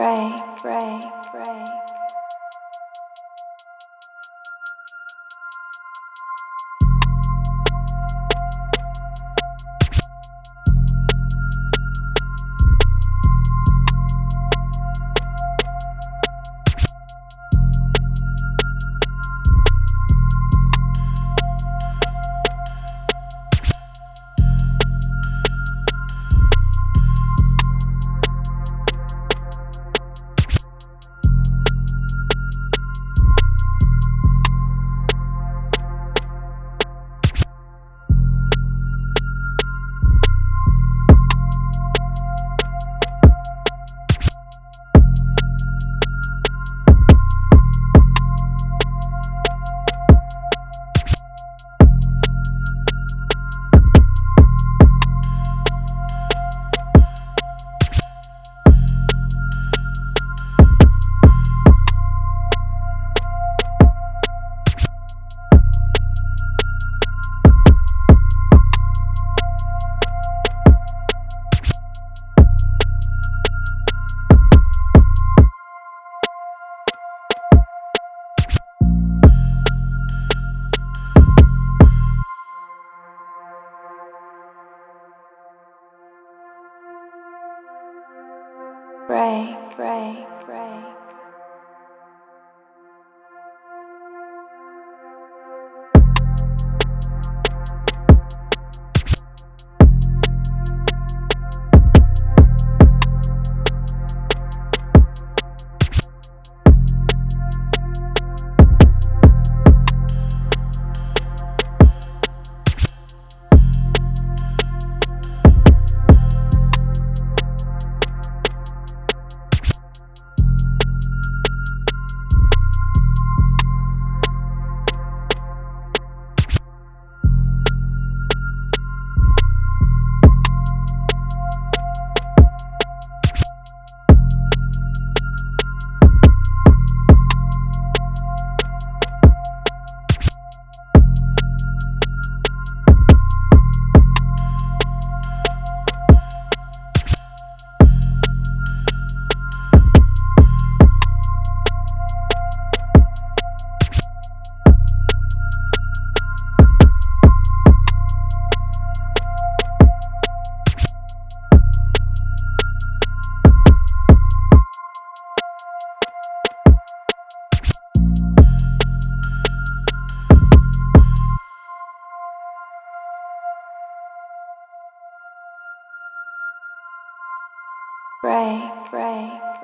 Break, break, break. Break, break, break. Break, break.